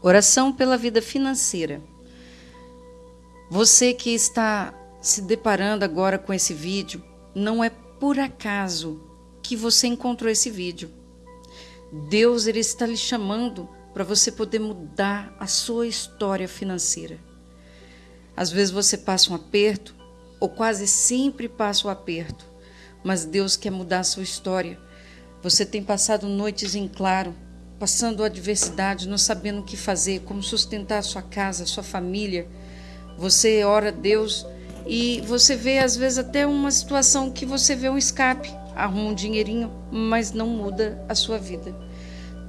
Oração pela vida financeira. Você que está se deparando agora com esse vídeo, não é por acaso que você encontrou esse vídeo. Deus ele está lhe chamando para você poder mudar a sua história financeira. Às vezes você passa um aperto, ou quase sempre passa o um aperto, mas Deus quer mudar a sua história. Você tem passado noites em claro, passando adversidade, não sabendo o que fazer, como sustentar a sua casa, a sua família. Você ora a Deus e você vê às vezes até uma situação que você vê um escape, arruma um dinheirinho, mas não muda a sua vida.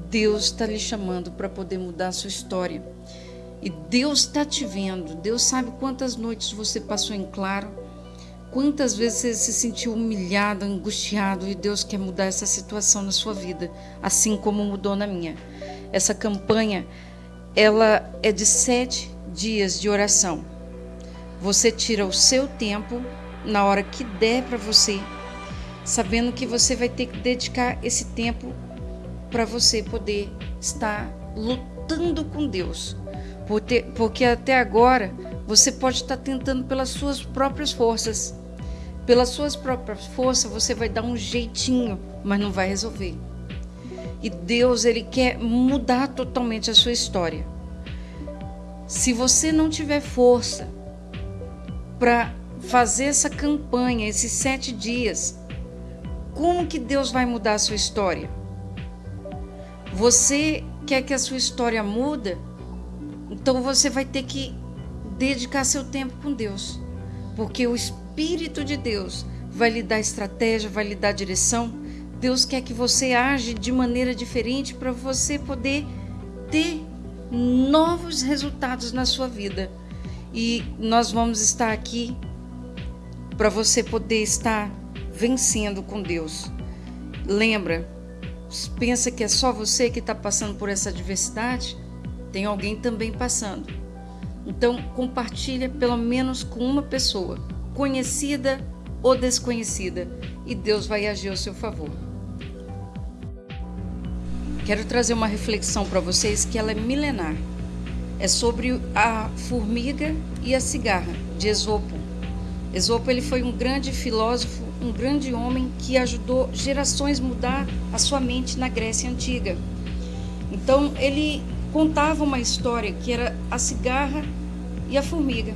Deus está lhe chamando para poder mudar a sua história. E Deus está te vendo. Deus sabe quantas noites você passou em claro, quantas vezes você se sentiu humilhado, angustiado, e Deus quer mudar essa situação na sua vida, assim como mudou na minha. Essa campanha, ela é de sete dias de oração. Você tira o seu tempo na hora que der para você, sabendo que você vai ter que dedicar esse tempo para você poder estar lutando com Deus. Porque até agora você pode estar tentando pelas suas próprias forças. Pelas suas próprias forças você vai dar um jeitinho, mas não vai resolver. E Deus, Ele quer mudar totalmente a sua história. Se você não tiver força para fazer essa campanha, esses sete dias, como que Deus vai mudar a sua história? Você quer que a sua história muda? Então você vai ter que dedicar seu tempo com Deus, porque o Espírito de Deus vai lhe dar estratégia, vai lhe dar direção. Deus quer que você age de maneira diferente para você poder ter novos resultados na sua vida. E nós vamos estar aqui para você poder estar vencendo com Deus. Lembra, pensa que é só você que está passando por essa adversidade? Tem alguém também passando. Então, compartilha pelo menos com uma pessoa, conhecida ou desconhecida, e Deus vai agir ao seu favor. Quero trazer uma reflexão para vocês que ela é milenar. É sobre a formiga e a cigarra, de Esopo. Esopo ele foi um grande filósofo um grande homem que ajudou gerações mudar a sua mente na Grécia Antiga. Então, ele contava uma história que era a cigarra e a formiga.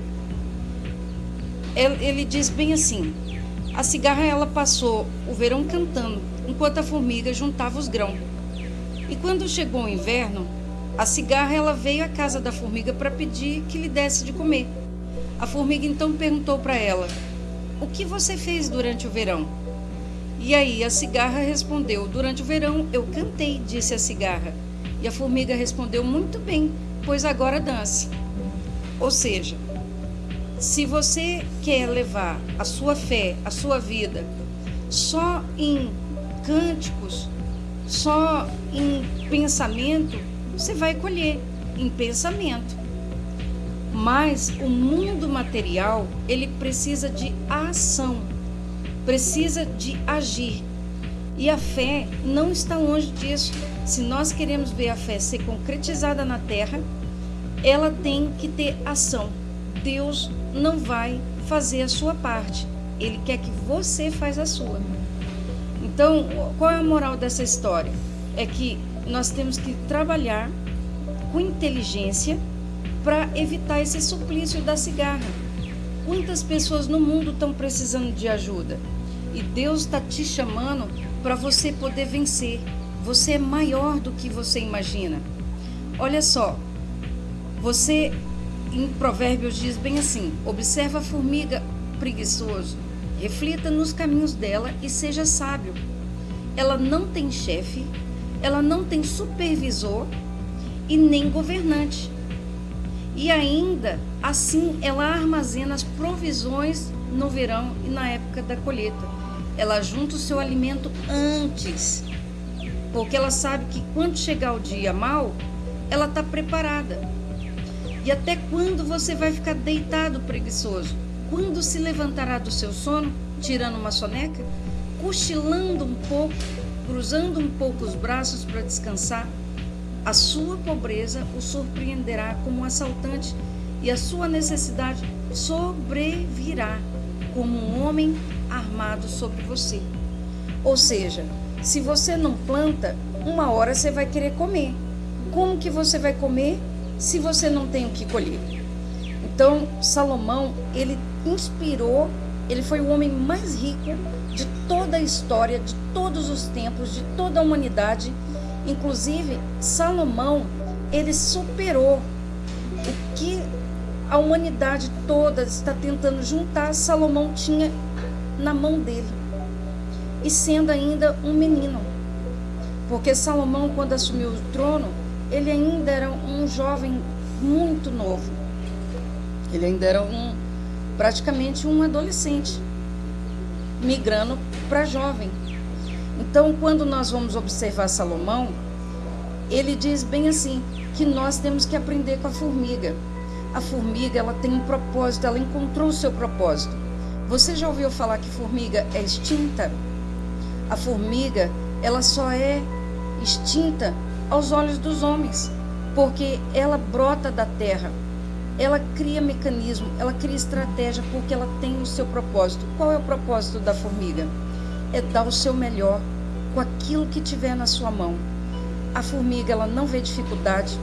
Ele diz bem assim: a cigarra ela passou o verão cantando, enquanto a formiga juntava os grãos. E quando chegou o inverno, a cigarra ela veio à casa da formiga para pedir que lhe desse de comer. A formiga então perguntou para ela: o que você fez durante o verão? E aí a cigarra respondeu: Durante o verão eu cantei, disse a cigarra. E a formiga respondeu: Muito bem, pois agora dance. Ou seja, se você quer levar a sua fé, a sua vida, só em cânticos, só em pensamento, você vai colher em pensamento. Mas o mundo material, ele precisa de ação, precisa de agir. E a fé não está longe disso. Se nós queremos ver a fé ser concretizada na terra, ela tem que ter ação. Deus não vai fazer a sua parte. Ele quer que você faça a sua. Então, qual é a moral dessa história? É que nós temos que trabalhar com inteligência para evitar esse suplício da cigarra. Quantas pessoas no mundo estão precisando de ajuda? E Deus está te chamando para você poder vencer. Você é maior do que você imagina. Olha só, você em Provérbios diz bem assim: observa a formiga preguiçoso, reflita nos caminhos dela e seja sábio. Ela não tem chefe, ela não tem supervisor e nem governante. E ainda assim ela armazena as provisões no verão e na época da colheita. Ela junta o seu alimento antes, porque ela sabe que quando chegar o dia mal, ela está preparada. E até quando você vai ficar deitado preguiçoso? Quando se levantará do seu sono, tirando uma soneca, cochilando um pouco, cruzando um pouco os braços para descansar? A sua pobreza o surpreenderá como um assaltante e a sua necessidade sobrevirá como um homem armado sobre você. Ou seja, se você não planta, uma hora você vai querer comer. Como que você vai comer se você não tem o que colher? Então, Salomão, ele inspirou, ele foi o homem mais rico de toda a história, de todos os tempos, de toda a humanidade. Inclusive, Salomão, ele superou o que a humanidade toda está tentando juntar, Salomão tinha na mão dele. E sendo ainda um menino. Porque Salomão, quando assumiu o trono, ele ainda era um jovem muito novo. Ele ainda era um praticamente um adolescente, migrando para jovem. Então, quando nós vamos observar Salomão, ele diz bem assim que nós temos que aprender com a formiga. A formiga, ela tem um propósito, ela encontrou o seu propósito. Você já ouviu falar que formiga é extinta? A formiga, ela só é extinta aos olhos dos homens, porque ela brota da terra. Ela cria mecanismo, ela cria estratégia porque ela tem o seu propósito. Qual é o propósito da formiga? É dar o seu melhor com aquilo que tiver na sua mão. A formiga, ela não vê dificuldade,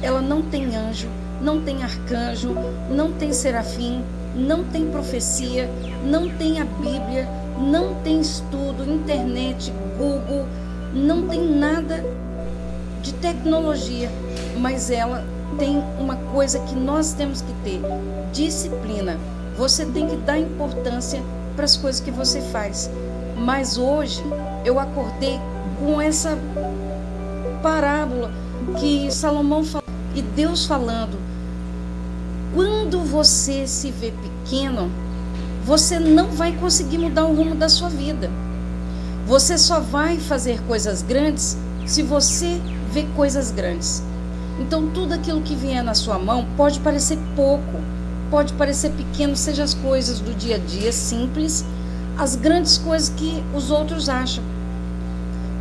ela não tem anjo, não tem arcanjo, não tem serafim, não tem profecia, não tem a Bíblia, não tem estudo, internet, Google, não tem nada de tecnologia, mas ela tem uma coisa que nós temos que ter: disciplina. Você tem que dar importância para as coisas que você faz. Mas hoje eu acordei com essa parábola que Salomão falou e Deus falando quando você se vê pequeno, você não vai conseguir mudar o rumo da sua vida. Você só vai fazer coisas grandes se você vê coisas grandes. Então, tudo aquilo que vier na sua mão pode parecer pouco, pode parecer pequeno, seja as coisas do dia a dia simples, as grandes coisas que os outros acham.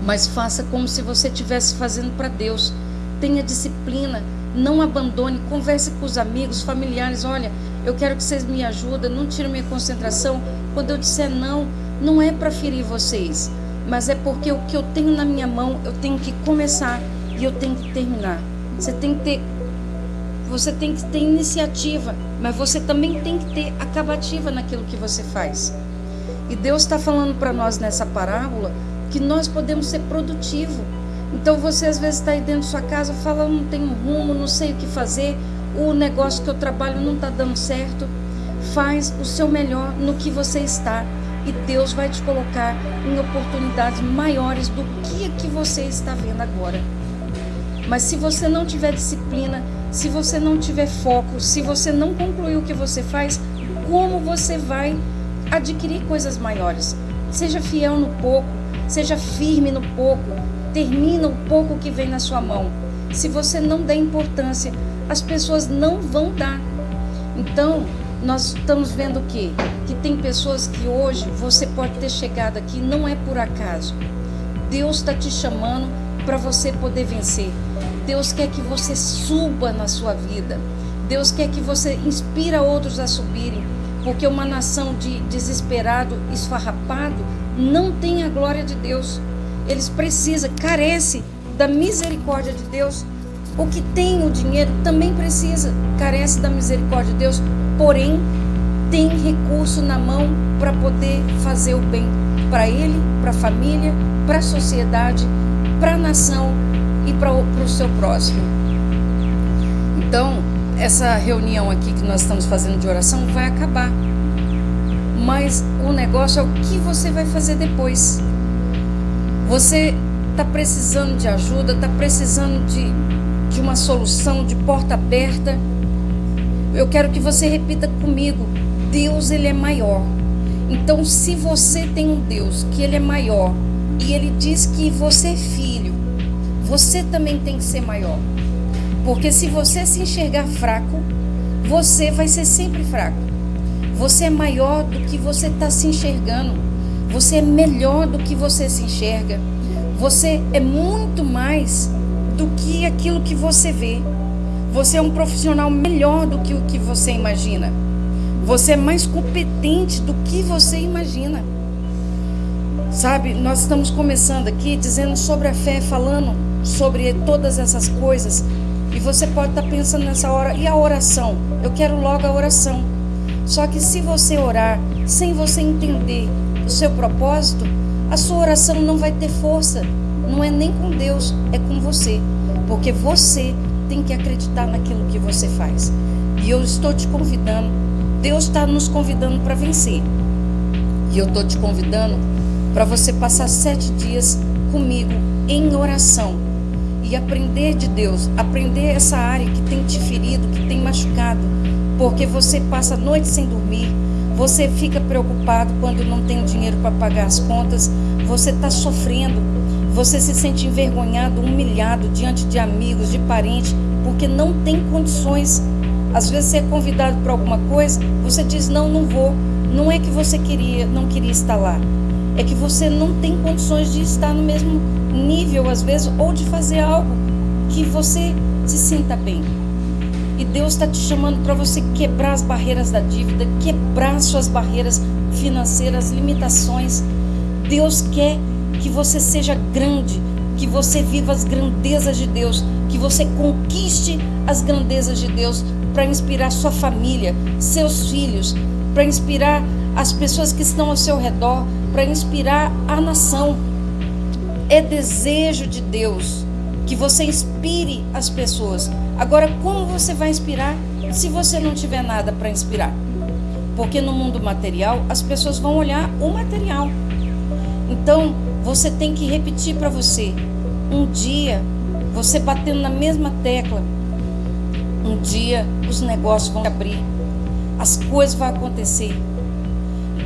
Mas faça como se você estivesse fazendo para Deus. Tenha disciplina, não abandone, converse com os amigos, familiares. Olha, eu quero que vocês me ajudem, não tirem minha concentração. Quando eu disser não, não é para ferir vocês, mas é porque o que eu tenho na minha mão, eu tenho que começar e eu tenho que terminar. Você tem que ter você tem que ter iniciativa, mas você também tem que ter acabativa naquilo que você faz. E Deus está falando para nós nessa parábola que nós podemos ser produtivos então você às vezes está aí dentro da sua casa, fala, não tenho rumo, não sei o que fazer, o negócio que eu trabalho não está dando certo. Faz o seu melhor no que você está e Deus vai te colocar em oportunidades maiores do que que você está vendo agora. Mas se você não tiver disciplina, se você não tiver foco, se você não concluir o que você faz, como você vai adquirir coisas maiores? Seja fiel no pouco, seja firme no pouco, termina o pouco que vem na sua mão. Se você não der importância, as pessoas não vão dar. Então, nós estamos vendo o quê? Que tem pessoas que hoje você pode ter chegado aqui, não é por acaso. Deus está te chamando para você poder vencer. Deus quer que você suba na sua vida. Deus quer que você inspira outros a subirem. Porque uma nação de desesperado, esfarrapado, não tem a glória de Deus eles precisam, carece da misericórdia de Deus. O que tem o dinheiro também precisa, carece da misericórdia de Deus, porém tem recurso na mão para poder fazer o bem para ele, para a família, para a sociedade, para a nação e para o seu próximo. Então, essa reunião aqui que nós estamos fazendo de oração vai acabar. Mas o negócio é o que você vai fazer depois. Você está precisando de ajuda, está precisando de, de uma solução, de porta aberta. Eu quero que você repita comigo: Deus, Ele é maior. Então, se você tem um Deus que Ele é maior e Ele diz que você é filho, você também tem que ser maior. Porque se você se enxergar fraco, você vai ser sempre fraco. Você é maior do que você está se enxergando. Você é melhor do que você se enxerga. Você é muito mais do que aquilo que você vê. Você é um profissional melhor do que o que você imagina. Você é mais competente do que você imagina. Sabe, nós estamos começando aqui dizendo sobre a fé, falando sobre todas essas coisas. E você pode estar pensando nessa hora, e a oração? Eu quero logo a oração. Só que se você orar sem você entender o seu propósito, a sua oração não vai ter força. Não é nem com Deus, é com você. Porque você tem que acreditar naquilo que você faz. E eu estou te convidando, Deus está nos convidando para vencer. E eu estou te convidando para você passar sete dias comigo em oração e aprender de Deus, aprender essa área que tem te ferido, que tem machucado, porque você passa a noite sem dormir, você fica preocupado quando não tem dinheiro para pagar as contas, você está sofrendo, você se sente envergonhado, humilhado diante de amigos, de parentes, porque não tem condições. Às vezes você é convidado para alguma coisa, você diz não, não vou. Não é que você queria, não queria estar lá é que você não tem condições de estar no mesmo nível, às vezes, ou de fazer algo que você se sinta bem. E Deus está te chamando para você quebrar as barreiras da dívida, quebrar suas barreiras financeiras, limitações. Deus quer que você seja grande, que você viva as grandezas de Deus, que você conquiste as grandezas de Deus para inspirar sua família, seus filhos, para inspirar as pessoas que estão ao seu redor, para inspirar a nação. É desejo de Deus que você inspire as pessoas. Agora, como você vai inspirar se você não tiver nada para inspirar? Porque no mundo material, as pessoas vão olhar o material. Então, você tem que repetir para você. Um dia, você batendo na mesma tecla, um dia os negócios vão abrir, as coisas vão acontecer.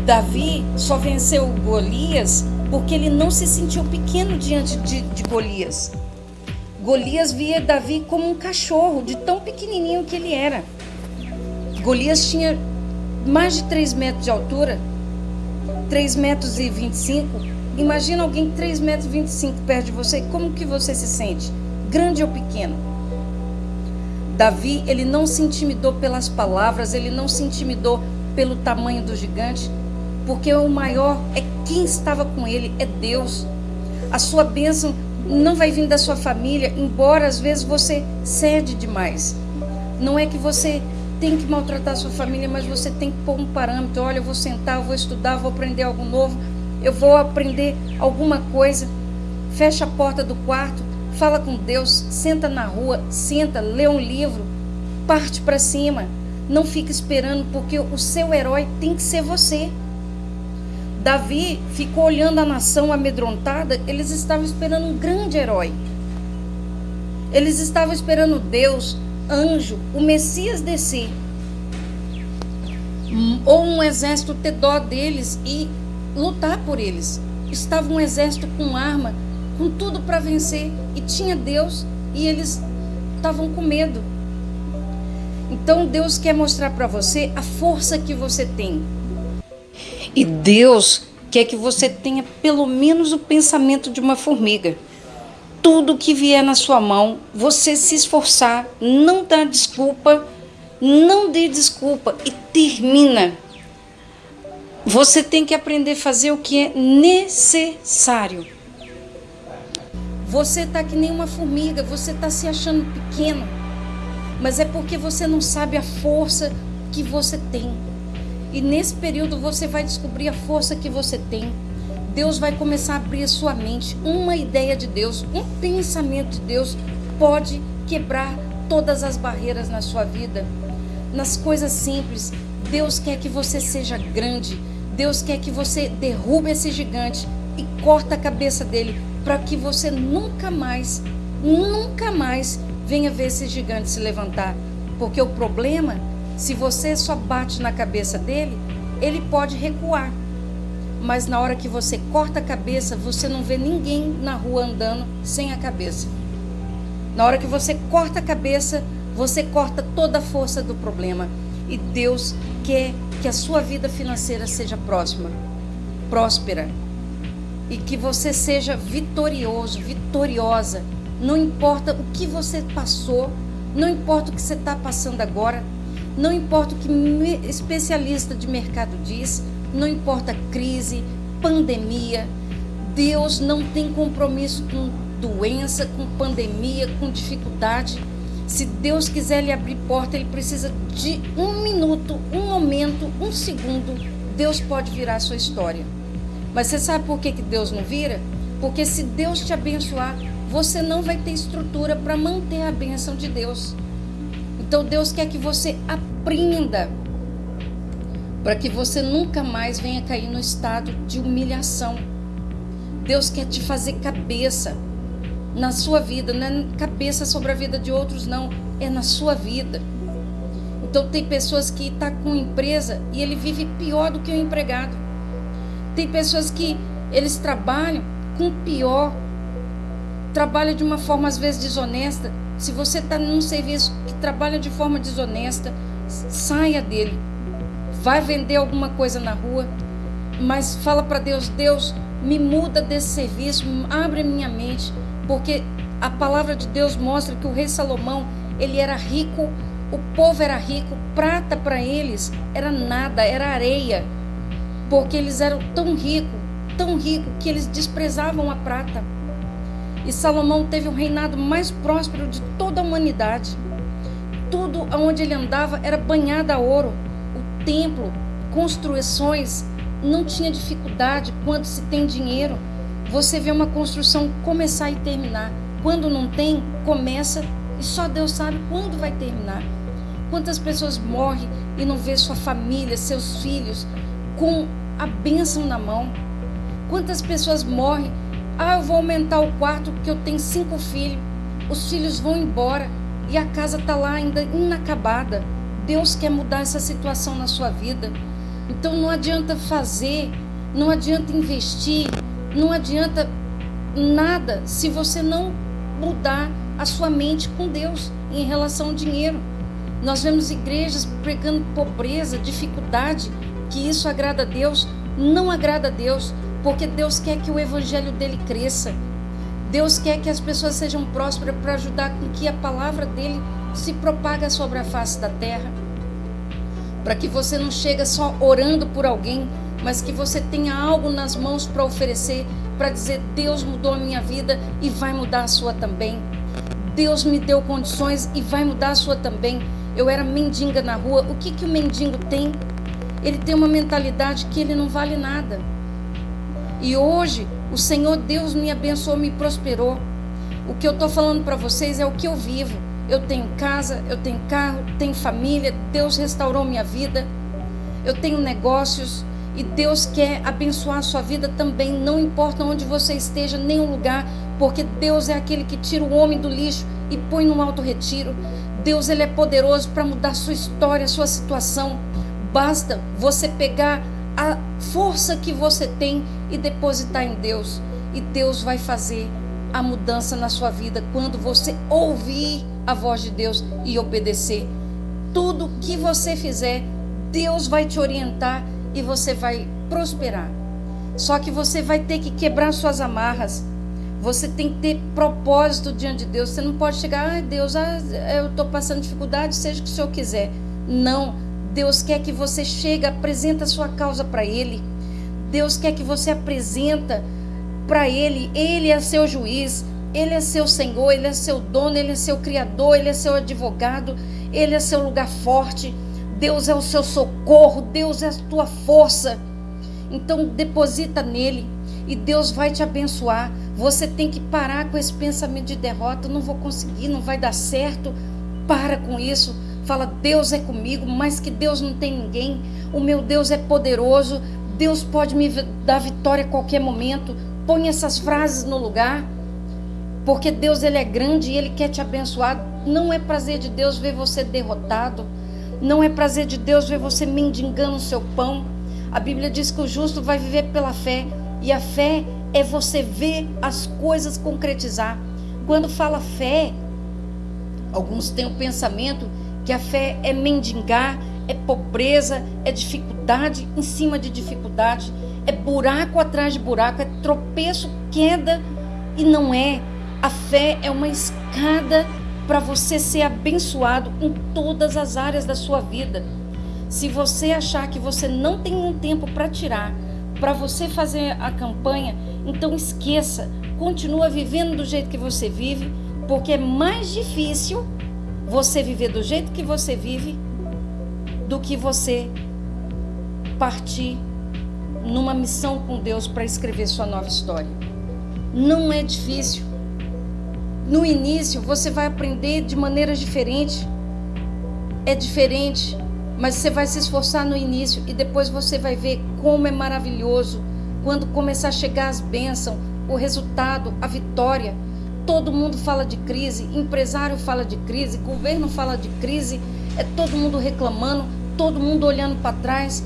Davi só venceu Golias porque ele não se sentiu pequeno diante de, de Golias. Golias via Davi como um cachorro, de tão pequenininho que ele era. Golias tinha mais de 3 metros de altura, 3 metros e 25. Imagina alguém 3 metros e 25 perto de você, como que você se sente? Grande ou pequeno? Davi, ele não se intimidou pelas palavras, ele não se intimidou pelo tamanho do gigante, porque o maior é quem estava com ele, é Deus. A sua bênção não vai vir da sua família, embora às vezes você cede demais. Não é que você tem que maltratar a sua família, mas você tem que pôr um parâmetro. Olha, eu vou sentar, eu vou estudar, vou aprender algo novo, eu vou aprender alguma coisa. Fecha a porta do quarto, fala com Deus, senta na rua, senta, lê um livro, parte para cima. Não fica esperando, porque o seu herói tem que ser você. Davi ficou olhando a nação amedrontada, eles estavam esperando um grande herói. Eles estavam esperando Deus, anjo, o Messias descer. Ou um exército ter dó deles e lutar por eles. Estava um exército com arma, com tudo para vencer. E tinha Deus e eles estavam com medo. Então Deus quer mostrar para você a força que você tem e Deus quer que você tenha pelo menos o pensamento de uma formiga. Tudo que vier na sua mão, você se esforçar, não dá desculpa, não dê desculpa e termina. Você tem que aprender a fazer o que é necessário. Você está que nem uma formiga, você está se achando pequeno, mas é porque você não sabe a força que você tem. E nesse período você vai descobrir a força que você tem. Deus vai começar a abrir a sua mente. Uma ideia de Deus, um pensamento de Deus pode quebrar todas as barreiras na sua vida. Nas coisas simples, Deus quer que você seja grande. Deus quer que você derrube esse gigante e corta a cabeça dele para que você nunca mais, nunca mais venha ver esse gigante se levantar. Porque o problema se você só bate na cabeça dele, ele pode recuar. Mas na hora que você corta a cabeça, você não vê ninguém na rua andando sem a cabeça. Na hora que você corta a cabeça, você corta toda a força do problema. E Deus quer que a sua vida financeira seja próxima, próspera. E que você seja vitorioso, vitoriosa Não importa o que você passou, não importa o que você está passando agora, não importa o que especialista de mercado diz, não importa crise, pandemia, Deus não tem compromisso com doença, com pandemia, com dificuldade. Se Deus quiser lhe abrir porta, ele precisa de um minuto, um momento, um segundo. Deus pode virar a sua história. Mas você sabe por que, que Deus não vira? Porque se Deus te abençoar, você não vai ter estrutura para manter a bênção de Deus. Então Deus quer que você aprenda para que você nunca mais venha cair no estado de humilhação. Deus quer te fazer cabeça na sua vida, não é cabeça sobre a vida de outros, não, é na sua vida. Então tem pessoas que estão tá com empresa e ele vive pior do que o empregado. Tem pessoas que eles trabalham com pior, trabalham de uma forma às vezes desonesta. Se você está num serviço trabalha de forma desonesta, saia dele. Vai vender alguma coisa na rua, mas fala para Deus, Deus, me muda desse serviço, abre minha mente, porque a palavra de Deus mostra que o rei Salomão, ele era rico, o povo era rico, prata para eles era nada, era areia, porque eles eram tão ricos, tão ricos que eles desprezavam a prata. E Salomão teve o reinado mais próspero de toda a humanidade. Tudo aonde ele andava era banhado a ouro. O templo, construções, não tinha dificuldade quando se tem dinheiro. Você vê uma construção começar e terminar. Quando não tem, começa e só Deus sabe quando vai terminar. Quantas pessoas morrem e não vê sua família, seus filhos com a bênção na mão? Quantas pessoas morrem? Ah, eu vou aumentar o quarto porque eu tenho cinco filhos. Os filhos vão embora e a casa está lá ainda inacabada. Deus quer mudar essa situação na sua vida. Então não adianta fazer, não adianta investir, não adianta nada se você não mudar a sua mente com Deus em relação ao dinheiro. Nós vemos igrejas pregando pobreza, dificuldade, que isso agrada a Deus, não agrada a Deus, porque Deus quer que o evangelho dele cresça. Deus quer que as pessoas sejam prósperas para ajudar com que a palavra dele se propaga sobre a face da terra para que você não chegue só orando por alguém, mas que você tenha algo nas mãos para oferecer, para dizer: Deus mudou a minha vida e vai mudar a sua também. Deus me deu condições e vai mudar a sua também. Eu era mendiga na rua. O que, que o mendigo tem? Ele tem uma mentalidade que ele não vale nada. E hoje o Senhor Deus me abençoou, me prosperou. O que eu estou falando para vocês é o que eu vivo eu tenho casa, eu tenho carro, tenho família, Deus restaurou minha vida, eu tenho negócios e Deus quer abençoar a sua vida também, não importa onde você esteja, nenhum lugar, porque Deus é aquele que tira o homem do lixo e põe no alto retiro. Deus ele é poderoso para mudar sua história, sua situação. Basta você pegar a força que você tem e depositar em Deus, e Deus vai fazer a mudança na sua vida quando você ouvir a voz de Deus e obedecer. Tudo que você fizer, Deus vai te orientar e você vai prosperar. Só que você vai ter que quebrar suas amarras. Você tem que ter propósito diante de Deus. Você não pode chegar, ai ah, Deus, ah, eu estou passando dificuldade, seja o que o Senhor quiser. Não. Deus quer que você chegue, apresenta a sua causa para Ele. Deus quer que você apresenta para Ele. Ele é seu juiz. Ele é seu Senhor, Ele é seu dono, Ele é seu Criador, Ele é seu advogado, Ele é seu lugar forte. Deus é o seu socorro, Deus é a tua força. Então deposita nele e Deus vai te abençoar. Você tem que parar com esse pensamento de derrota. Não vou conseguir, não vai dar certo. Para com isso. Fala, Deus é comigo, mas que Deus não tem ninguém. O meu Deus é poderoso. Deus pode me dar vitória a qualquer momento. Põe essas frases no lugar. Porque Deus ele é grande e ele quer te abençoar. Não é prazer de Deus ver você derrotado. Não é prazer de Deus ver você mendigando o seu pão. A Bíblia diz que o justo vai viver pela fé. E a fé é você ver as coisas concretizar. Quando fala fé, alguns têm o pensamento que a fé é mendigar, é pobreza, é dificuldade em cima de dificuldade, é buraco atrás de buraco, é tropeço, queda. E não é. A fé é uma escada para você ser abençoado em todas as áreas da sua vida. Se você achar que você não tem um tempo para tirar, para você fazer a campanha, então esqueça, continua vivendo do jeito que você vive, porque é mais difícil você viver do jeito que você vive do que você partir numa missão com Deus para escrever sua nova história. Não é difícil. No início você vai aprender de maneiras diferentes. É diferente, mas você vai se esforçar no início e depois você vai ver como é maravilhoso quando começar a chegar as bênçãos, o resultado, a vitória. Todo mundo fala de crise, empresário fala de crise, governo fala de crise, é todo mundo reclamando, todo mundo olhando para trás,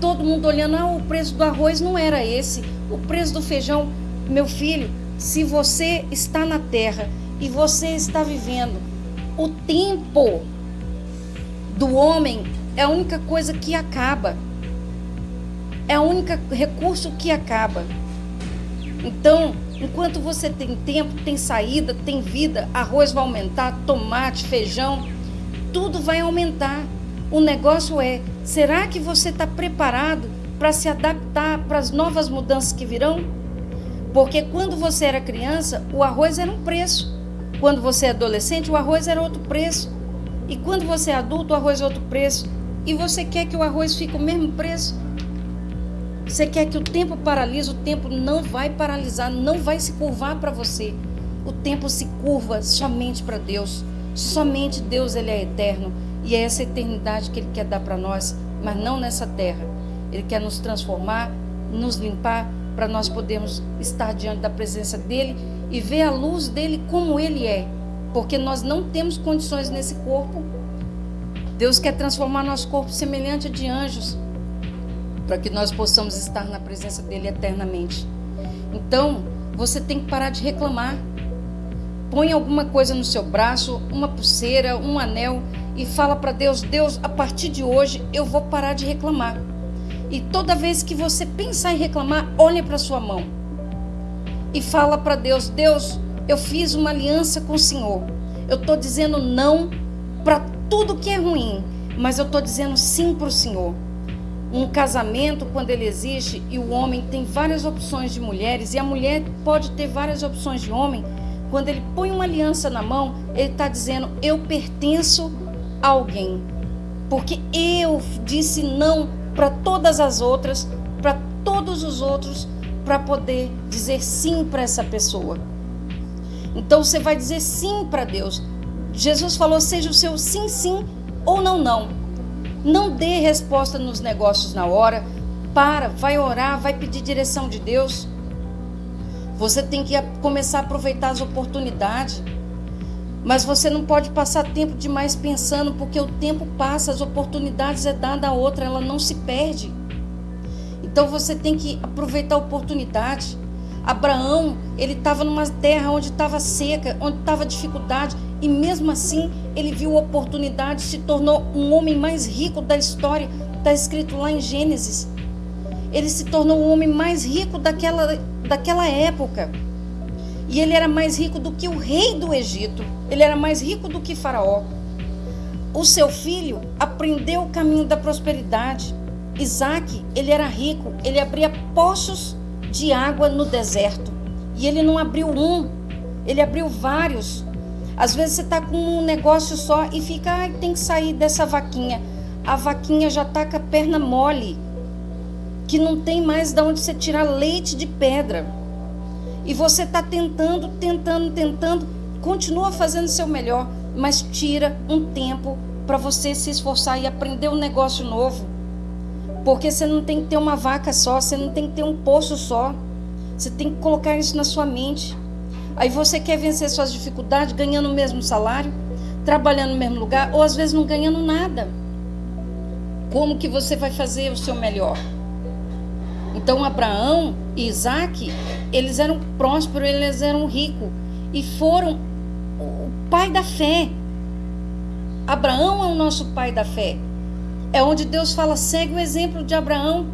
todo mundo olhando, ah, o preço do arroz não era esse, o preço do feijão. Meu filho, se você está na terra e você está vivendo o tempo do homem, é a única coisa que acaba. É o único recurso que acaba. Então, enquanto você tem tempo, tem saída, tem vida, arroz vai aumentar, tomate, feijão, tudo vai aumentar. O negócio é: será que você está preparado para se adaptar para as novas mudanças que virão? Porque quando você era criança, o arroz era um preço. Quando você é adolescente, o arroz era outro preço. E quando você é adulto, o arroz é outro preço. E você quer que o arroz fique o mesmo preço? Você quer que o tempo paralise? O tempo não vai paralisar, não vai se curvar para você. O tempo se curva somente para Deus. Somente Deus ele é eterno. E é essa eternidade que Ele quer dar para nós, mas não nessa terra. Ele quer nos transformar, nos limpar, para nós podermos estar diante da presença dEle e ver a luz dEle como Ele é. Porque nós não temos condições nesse corpo. Deus quer transformar nosso corpo semelhante a de anjos, para que nós possamos estar na presença dEle eternamente. Então, você tem que parar de reclamar. Põe alguma coisa no seu braço, uma pulseira, um anel e fala para Deus: Deus, a partir de hoje eu vou parar de reclamar. E toda vez que você pensar em reclamar, olhe para sua mão e fala para Deus: Deus, eu fiz uma aliança com o Senhor. Eu estou dizendo não para tudo que é ruim, mas eu estou dizendo sim para o Senhor. Um casamento, quando ele existe e o homem tem várias opções de mulheres e a mulher pode ter várias opções de homem, quando ele põe uma aliança na mão, ele está dizendo: Eu pertenço alguém. Porque eu disse não para todas as outras, para todos os outros, para poder dizer sim para essa pessoa. Então você vai dizer sim para Deus. Jesus falou: seja o seu sim, sim ou não, não. Não dê resposta nos negócios na hora. Para, vai orar, vai pedir direção de Deus. Você tem que começar a aproveitar as oportunidades. Mas você não pode passar tempo demais pensando, porque o tempo passa, as oportunidades é dada a outra, ela não se perde. Então você tem que aproveitar a oportunidade. Abraão, ele estava numa terra onde estava seca, onde estava dificuldade, e mesmo assim ele viu a oportunidade, se tornou um homem mais rico da história, está escrito lá em Gênesis. Ele se tornou o homem mais rico daquela, daquela época. E ele era mais rico do que o rei do Egito. Ele era mais rico do que Faraó. O seu filho aprendeu o caminho da prosperidade. Isaac, ele era rico, ele abria poços de água no deserto. E ele não abriu um, ele abriu vários. Às vezes você está com um negócio só e fica, ah, tem que sair dessa vaquinha. A vaquinha já está com a perna mole, que não tem mais de onde você tirar leite de pedra. E você está tentando, tentando, tentando, continua fazendo o seu melhor, mas tira um tempo para você se esforçar e aprender um negócio novo. Porque você não tem que ter uma vaca só, você não tem que ter um poço só. Você tem que colocar isso na sua mente. Aí você quer vencer suas dificuldades ganhando o mesmo salário, trabalhando no mesmo lugar, ou às vezes não ganhando nada. Como que você vai fazer o seu melhor? Então Abraão e Isaac, eles eram prósperos, eles eram ricos e foram o pai da fé. Abraão é o nosso pai da fé. É onde Deus fala, segue o exemplo de Abraão.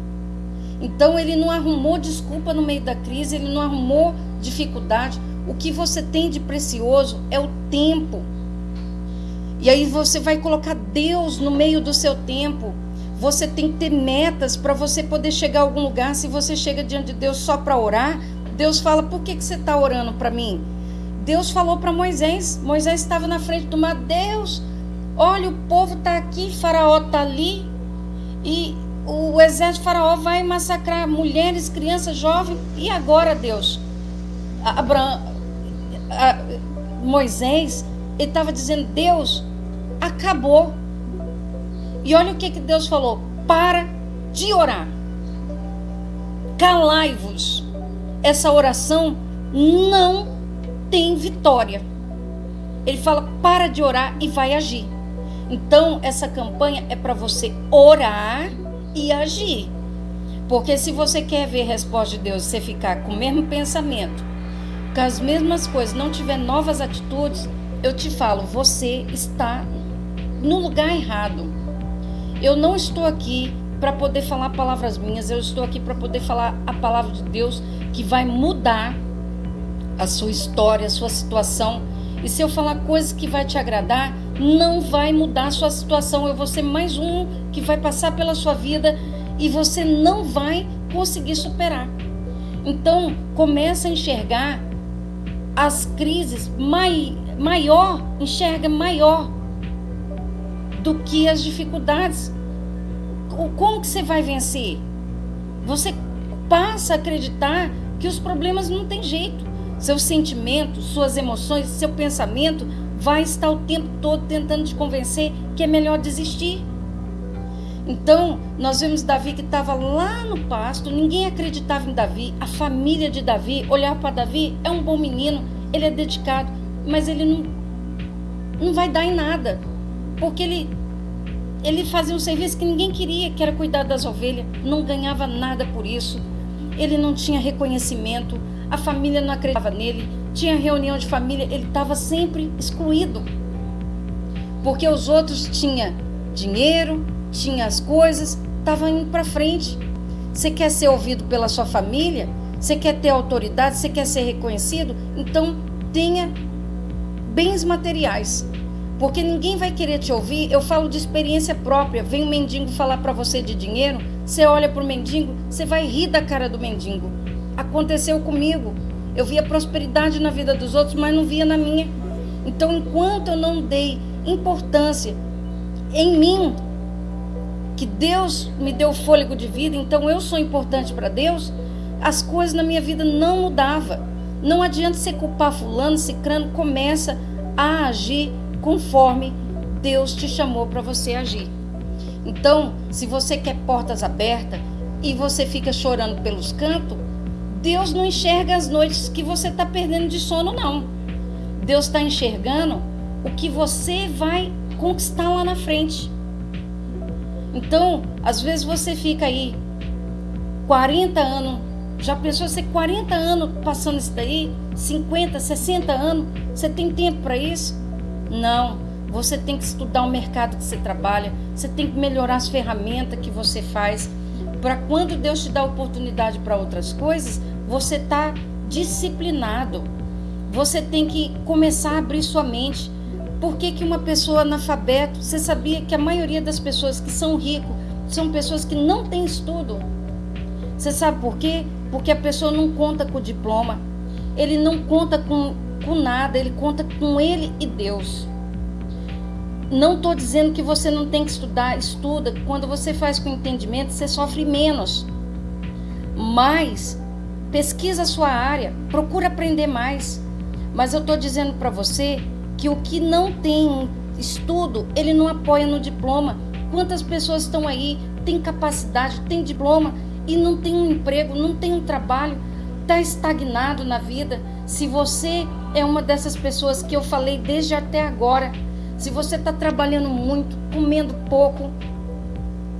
Então ele não arrumou desculpa no meio da crise, ele não arrumou dificuldade. o que você tem de precioso é o tempo. E aí você vai colocar Deus no meio do seu tempo. Você tem que ter metas para você poder chegar a algum lugar. Se você chega diante de Deus só para orar, Deus fala: por que, que você está orando para mim? Deus falou para Moisés. Moisés estava na frente do mar. Deus, olha, o povo está aqui, Faraó está ali. E o exército de Faraó vai massacrar mulheres, crianças, jovens. E agora, Deus? Abraão, Moisés, estava dizendo: Deus, acabou. E olha o que, que Deus falou: para de orar. Calai-vos. Essa oração não tem vitória. Ele fala: para de orar e vai agir. Então, essa campanha é para você orar e agir. Porque se você quer ver resposta de Deus, você ficar com o mesmo pensamento, com as mesmas coisas, não tiver novas atitudes, eu te falo, você está no lugar errado. Eu não estou aqui para poder falar palavras minhas, eu estou aqui para poder falar a palavra de Deus que vai mudar a sua história, a sua situação. E se eu falar coisas que vai te agradar, não vai mudar a sua situação. Eu vou ser mais um que vai passar pela sua vida e você não vai conseguir superar. Então, começa a enxergar as crises mai, maior, enxerga maior do que as dificuldades. Como que você vai vencer? Você passa a acreditar que os problemas não tem jeito. Seus sentimentos, suas emoções, seu pensamento vai estar o tempo todo tentando te convencer que é melhor desistir. Então, nós vemos Davi que estava lá no pasto, ninguém acreditava em Davi, a família de Davi olhava para Davi, é um bom menino, ele é dedicado, mas ele não, não vai dar em nada, porque ele, ele fazia um serviço que ninguém queria, que era cuidar das ovelhas, não ganhava nada por isso, ele não tinha reconhecimento, a família não acreditava nele, tinha reunião de família, ele estava sempre excluído, porque os outros tinham dinheiro, tinha as coisas, estava indo para frente. Você quer ser ouvido pela sua família? Você quer ter autoridade? Você quer ser reconhecido? Então tenha bens materiais. Porque ninguém vai querer te ouvir. Eu falo de experiência própria. Vem um mendigo falar para você de dinheiro, você olha para o mendigo, você vai rir da cara do mendigo. Aconteceu comigo. Eu via prosperidade na vida dos outros, mas não via na minha. Então, enquanto eu não dei importância em mim, que Deus me deu fôlego de vida, então eu sou importante para Deus, as coisas na minha vida não mudavam. Não adianta você culpar fulano, cicrano, começa a agir conforme Deus te chamou para você agir. Então, se você quer portas abertas e você fica chorando pelos cantos, Deus não enxerga as noites que você está perdendo de sono, não. Deus está enxergando o que você vai conquistar lá na frente. Então, às vezes você fica aí 40 anos, já pensou ser 40 anos passando isso daí? 50, 60 anos? Você tem tempo para isso? Não. Você tem que estudar o mercado que você trabalha, você tem que melhorar as ferramentas que você faz, para quando Deus te dá oportunidade para outras coisas, você tá disciplinado. Você tem que começar a abrir sua mente. Por que, que uma pessoa analfabeto, você sabia que a maioria das pessoas que são ricos são pessoas que não têm estudo? Você sabe por quê? Porque a pessoa não conta com o diploma, ele não conta com, com nada, ele conta com ele e Deus. Não estou dizendo que você não tem que estudar, estuda. Quando você faz com entendimento, você sofre menos. Mas pesquisa a sua área, procura aprender mais. Mas eu estou dizendo para você que o que não tem estudo, ele não apoia no diploma. Quantas pessoas estão aí, têm capacidade, têm diploma e não tem um emprego, não tem um trabalho, está estagnado na vida. Se você é uma dessas pessoas que eu falei desde até agora, se você está trabalhando muito, comendo pouco,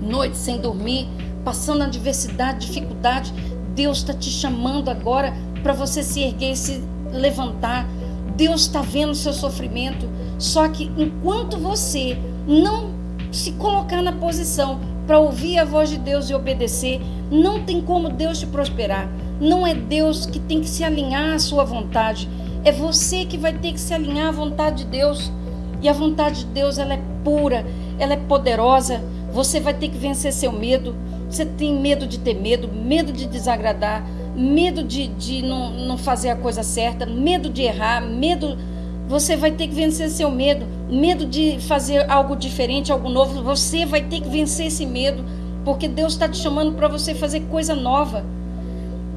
noite sem dormir, passando adversidade, dificuldade, Deus está te chamando agora para você se erguer e se levantar Deus está vendo o seu sofrimento. Só que enquanto você não se colocar na posição para ouvir a voz de Deus e obedecer, não tem como Deus te prosperar. Não é Deus que tem que se alinhar à sua vontade. É você que vai ter que se alinhar à vontade de Deus. E a vontade de Deus, ela é pura, ela é poderosa. Você vai ter que vencer seu medo. Você tem medo de ter medo, medo de desagradar, medo de, de não, não fazer a coisa certa, medo de errar, medo. Você vai ter que vencer seu medo, medo de fazer algo diferente, algo novo. Você vai ter que vencer esse medo, porque Deus está te chamando para você fazer coisa nova.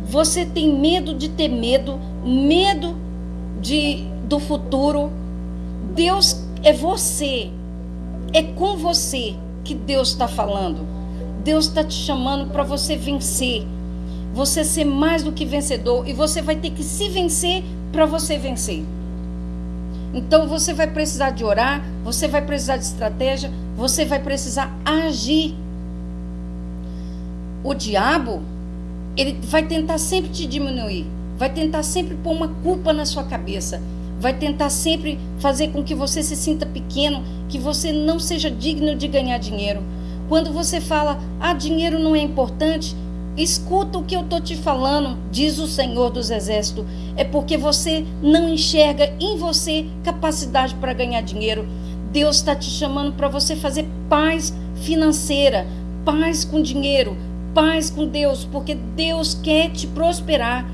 Você tem medo de ter medo, medo de do futuro. Deus é você, é com você que Deus está falando. Deus está te chamando para você vencer, você ser mais do que vencedor e você vai ter que se vencer para você vencer. Então você vai precisar de orar, você vai precisar de estratégia, você vai precisar agir. O diabo, ele vai tentar sempre te diminuir, vai tentar sempre pôr uma culpa na sua cabeça, vai tentar sempre fazer com que você se sinta pequeno, que você não seja digno de ganhar dinheiro. Quando você fala, ah, dinheiro não é importante, escuta o que eu estou te falando, diz o Senhor dos Exércitos. É porque você não enxerga em você capacidade para ganhar dinheiro. Deus está te chamando para você fazer paz financeira, paz com dinheiro, paz com Deus, porque Deus quer te prosperar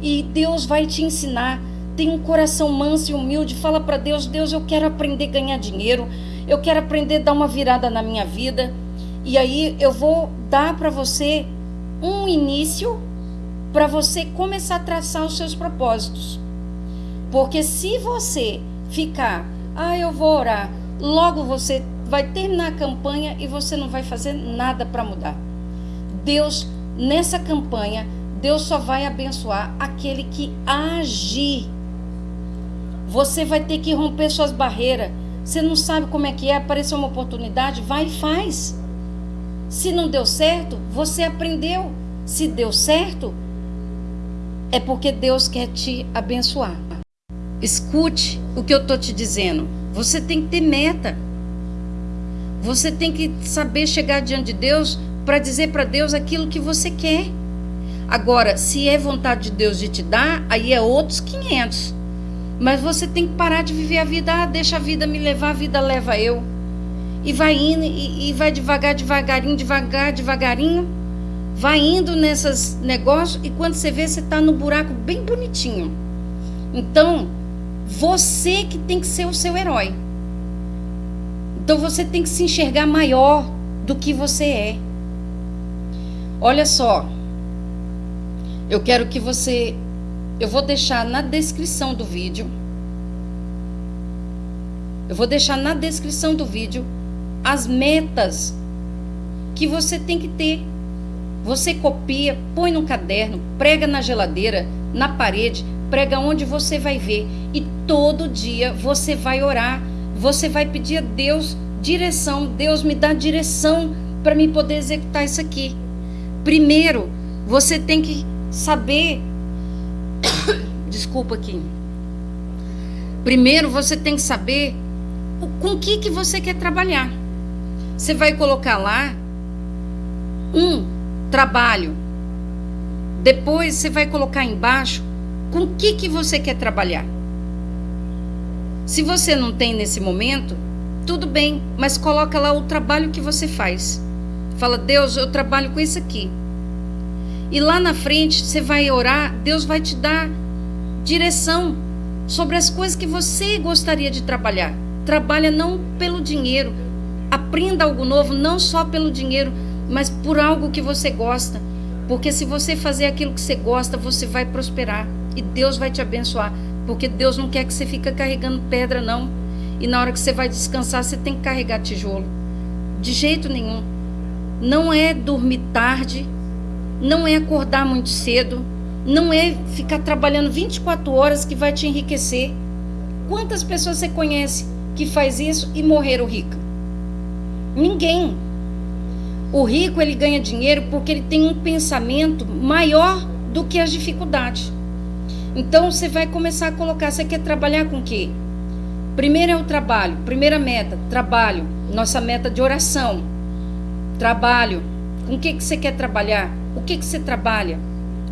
e Deus vai te ensinar. Tem um coração manso e humilde, fala para Deus: Deus, eu quero aprender a ganhar dinheiro, eu quero aprender a dar uma virada na minha vida. E aí eu vou dar para você um início para você começar a traçar os seus propósitos. Porque se você ficar, ah, eu vou orar, logo você vai terminar a campanha e você não vai fazer nada para mudar. Deus, nessa campanha, Deus só vai abençoar aquele que agir. Você vai ter que romper suas barreiras. Você não sabe como é que é, apareceu uma oportunidade, vai e faz. Se não deu certo, você aprendeu. Se deu certo, é porque Deus quer te abençoar. Escute o que eu estou te dizendo. Você tem que ter meta. Você tem que saber chegar diante de Deus para dizer para Deus aquilo que você quer. Agora, se é vontade de Deus de te dar, aí é outros 500. Mas você tem que parar de viver a vida. Ah, deixa a vida me levar, a vida leva eu e vai indo e, e vai devagar, devagarinho, devagar, devagarinho, vai indo nesses negócios e quando você vê, você está no buraco bem bonitinho. Então, você que tem que ser o seu herói. Então você tem que se enxergar maior do que você é. Olha só, eu quero que você. Eu vou deixar na descrição do vídeo. Eu vou deixar na descrição do vídeo as metas que você tem que ter. Você copia, põe no caderno, prega na geladeira, na parede, prega onde você vai ver. E todo dia você vai orar, você vai pedir a Deus direção. Deus me dá direção para me poder executar isso aqui. Primeiro, você tem que saber. Desculpa aqui. Primeiro, você tem que saber com o que, que você quer trabalhar. Você vai colocar lá um trabalho. Depois você vai colocar embaixo com o que, que você quer trabalhar. Se você não tem nesse momento, tudo bem, mas coloca lá o trabalho que você faz. Fala, Deus, eu trabalho com isso aqui. E lá na frente você vai orar, Deus vai te dar direção sobre as coisas que você gostaria de trabalhar. Trabalha não pelo dinheiro, Aprenda algo novo, não só pelo dinheiro, mas por algo que você gosta. Porque se você fazer aquilo que você gosta, você vai prosperar e Deus vai te abençoar. Porque Deus não quer que você fique carregando pedra, não. E na hora que você vai descansar, você tem que carregar tijolo. De jeito nenhum. Não é dormir tarde, não é acordar muito cedo, não é ficar trabalhando 24 horas que vai te enriquecer. Quantas pessoas você conhece que faz isso e morreram ricas? Ninguém. O rico ele ganha dinheiro porque ele tem um pensamento maior do que as dificuldades. Então você vai começar a colocar, você quer trabalhar com o quê? Primeiro é o trabalho, primeira meta, trabalho, nossa meta de oração. Trabalho. Com o que, que você quer trabalhar? O que, que você trabalha?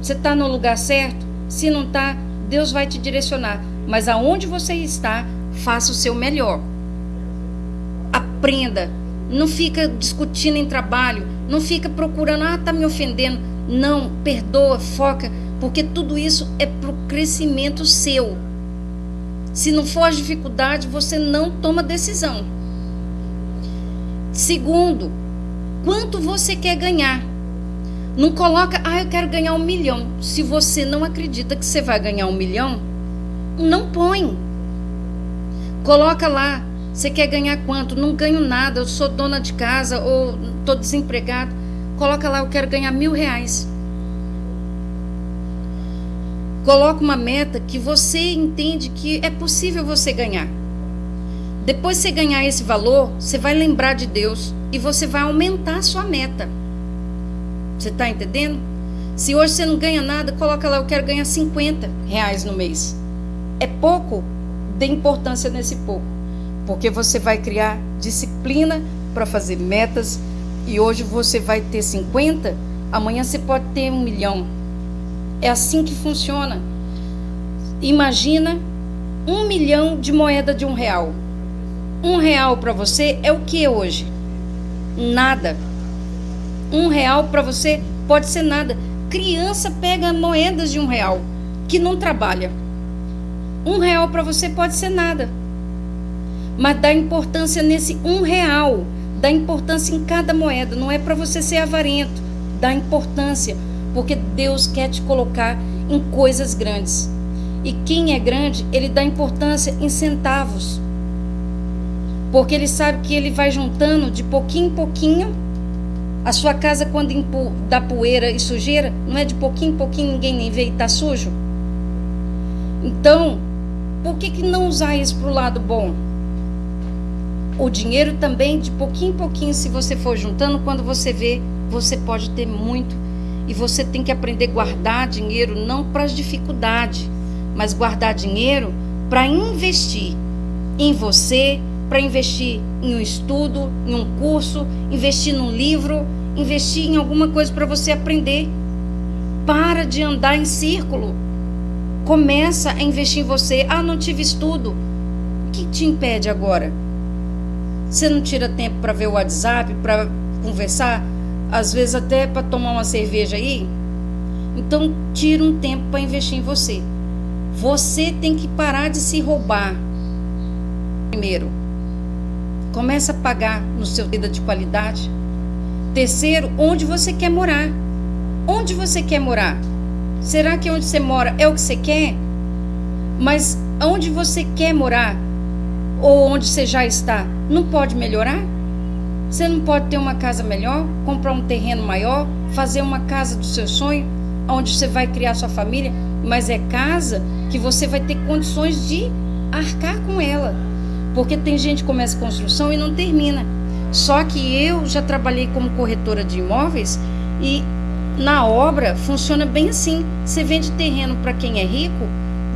Você está no lugar certo? Se não está, Deus vai te direcionar. Mas aonde você está, faça o seu melhor. Aprenda. Não fica discutindo em trabalho, não fica procurando, ah, tá me ofendendo. Não, perdoa, foca, porque tudo isso é para o crescimento seu. Se não for as dificuldades, você não toma decisão. Segundo, quanto você quer ganhar? Não coloca, ah, eu quero ganhar um milhão. Se você não acredita que você vai ganhar um milhão, não põe. Coloca lá, você quer ganhar quanto? Não ganho nada, eu sou dona de casa ou estou desempregado. Coloca lá, eu quero ganhar mil reais. Coloca uma meta que você entende que é possível você ganhar. Depois você ganhar esse valor, você vai lembrar de Deus e você vai aumentar a sua meta. Você está entendendo? Se hoje você não ganha nada, coloca lá, eu quero ganhar 50 reais no mês. É pouco? Dê importância nesse pouco. Porque você vai criar disciplina para fazer metas e hoje você vai ter 50, amanhã você pode ter um milhão. É assim que funciona. Imagina um milhão de moeda de um real. Um real para você é o que hoje? Nada. Um real para você pode ser nada. Criança pega moedas de um real que não trabalha. Um real para você pode ser nada. Mas dá importância nesse um real. Dá importância em cada moeda. Não é para você ser avarento. Dá importância porque Deus quer te colocar em coisas grandes. E quem é grande, ele dá importância em centavos. Porque ele sabe que ele vai juntando de pouquinho em pouquinho. A sua casa, quando dá poeira e sujeira, não é de pouquinho em pouquinho, ninguém nem vê e está sujo? Então, por que, que não usar isso para o lado bom? O dinheiro também, de pouquinho em pouquinho, se você for juntando, quando você vê, você pode ter muito e você tem que aprender a guardar dinheiro não para as dificuldades, mas guardar dinheiro para investir em você, para investir em um estudo, em um curso, investir num livro, investir em alguma coisa para você aprender. Para de andar em círculo. Começa a investir em você. Ah, não tive estudo. O que te impede agora? Você não tira tempo para ver o WhatsApp, para conversar? às vezes até para tomar uma cerveja aí. Então, tira um tempo para investir em você. Você tem que parar de se roubar. Primeiro, começa a pagar no seu vida de qualidade. Terceiro, onde você quer morar. Onde você quer morar? Será que onde você mora é o que você quer? Mas onde você quer morar ou onde você já está, não pode melhorar? Você não pode ter uma casa melhor, comprar um terreno maior, fazer uma casa do seu sonho, onde você vai criar sua família, mas é casa que você vai ter condições de arcar com ela. Porque tem gente que começa a construção e não termina. Só que eu já trabalhei como corretora de imóveis e na obra funciona bem assim. Você vende terreno para quem é rico,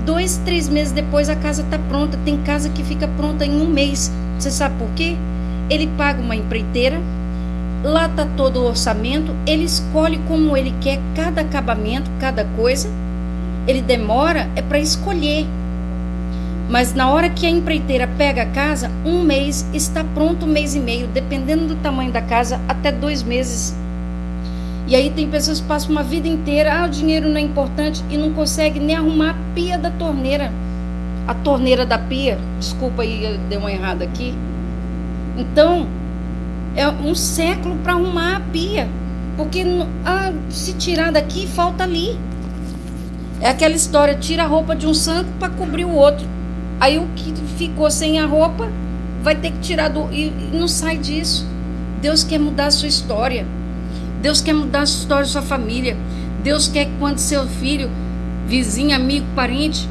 dois, três meses depois a casa está pronta. Tem casa que fica pronta em um mês. Você sabe por quê? ele paga uma empreiteira, lá está todo o orçamento, ele escolhe como ele quer cada acabamento, cada coisa. Ele demora é para escolher. Mas na hora que a empreiteira pega a casa, um mês está pronto, um mês e meio, dependendo do tamanho da casa, até dois meses. E aí tem pessoas que passam uma vida inteira, ah, o dinheiro não é importante e não consegue nem arrumar a pia da torneira. A torneira da pia, desculpa aí, deu uma errada aqui. Então, é um século para arrumar a pia. Porque ah, se tirar daqui, falta ali. É aquela história, tira a roupa de um santo para cobrir o outro. Aí o que ficou sem a roupa vai ter que tirar do. E, não sai disso. Deus quer mudar a sua história. Deus quer mudar a sua história, a sua família. Deus quer que quando seu filho, vizinho, amigo, parente,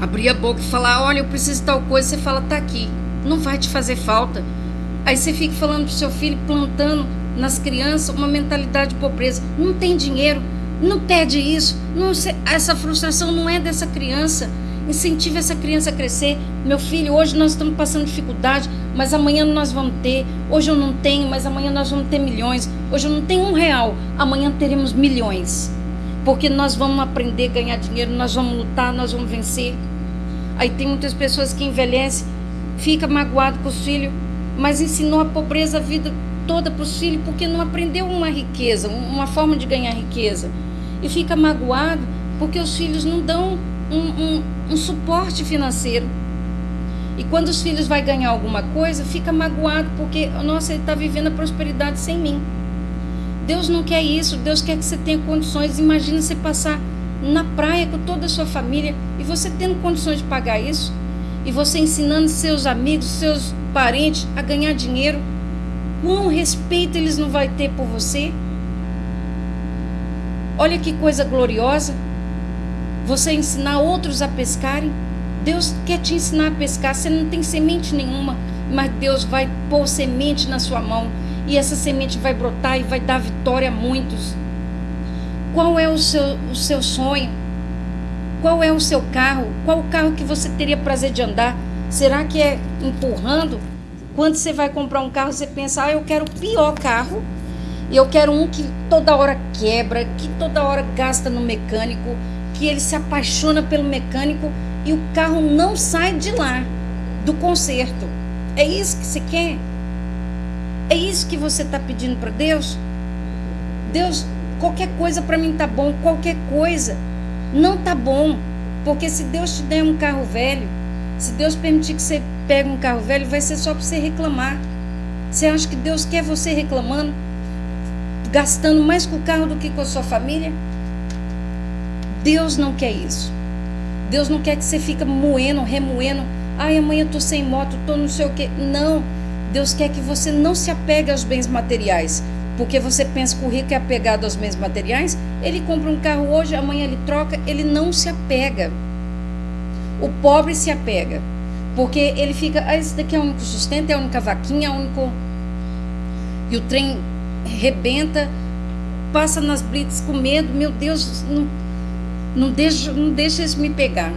abrir a boca e falar, olha, eu preciso de tal coisa, você fala, tá aqui não vai te fazer falta. Aí você fica falando pro seu filho, plantando nas crianças uma mentalidade de pobreza. Não tem dinheiro, não pede isso. Não, essa frustração não é dessa criança. Incentive essa criança a crescer. Meu filho, hoje nós estamos passando dificuldade, mas amanhã nós vamos ter. Hoje eu não tenho, mas amanhã nós vamos ter milhões. Hoje eu não tenho um real, amanhã teremos milhões. Porque nós vamos aprender a ganhar dinheiro, nós vamos lutar, nós vamos vencer. Aí tem muitas pessoas que envelhecem, fica magoado com os filhos, mas ensinou a pobreza a vida toda para os filhos porque não aprendeu uma riqueza, uma forma de ganhar riqueza. E fica magoado porque os filhos não dão um, um, um suporte financeiro. E quando os filhos vai ganhar alguma coisa, fica magoado porque, nossa, ele está vivendo a prosperidade sem mim. Deus não quer isso, Deus quer que você tenha condições. Imagina você passar na praia com toda a sua família e você tendo condições de pagar isso, e você ensinando seus amigos, seus parentes a ganhar dinheiro. Quão respeito eles não vai ter por você? Olha que coisa gloriosa. Você ensinar outros a pescarem. Deus quer te ensinar a pescar. Você não tem semente nenhuma, mas Deus vai pôr semente na sua mão e essa semente vai brotar e vai dar vitória a muitos. Qual é o seu, o seu sonho? Qual é o seu carro? Qual o carro que você teria prazer de andar? Será que é empurrando? Quando você vai comprar um carro, você pensa, ah, eu quero o pior carro. Eu quero um que toda hora quebra, que toda hora gasta no mecânico, que ele se apaixona pelo mecânico e o carro não sai de lá, do conserto. É isso que você quer? É isso que você está pedindo para Deus? Deus, qualquer coisa para mim tá bom, qualquer coisa não tá bom, porque se Deus te der um carro velho, se Deus permitir que você pegue um carro velho, vai ser só para você reclamar. Você acha que Deus quer você reclamando, gastando mais com o carro do que com a sua família? Deus não quer isso. Deus não quer que você fique moendo, remoendo. Ai, amanhã eu tô sem moto, tô não sei o quê. Não. Deus quer que você não se apegue aos bens materiais. Porque você pensa que o rico é apegado aos bens materiais, ele compra um carro hoje, amanhã ele troca, ele não se apega. O pobre se apega. Porque ele fica, ah, esse daqui é o único sustento, é a única vaquinha, é o único. E o trem rebenta, passa nas blitz com medo, meu Deus, não, não, deixa, não deixa isso me pegar.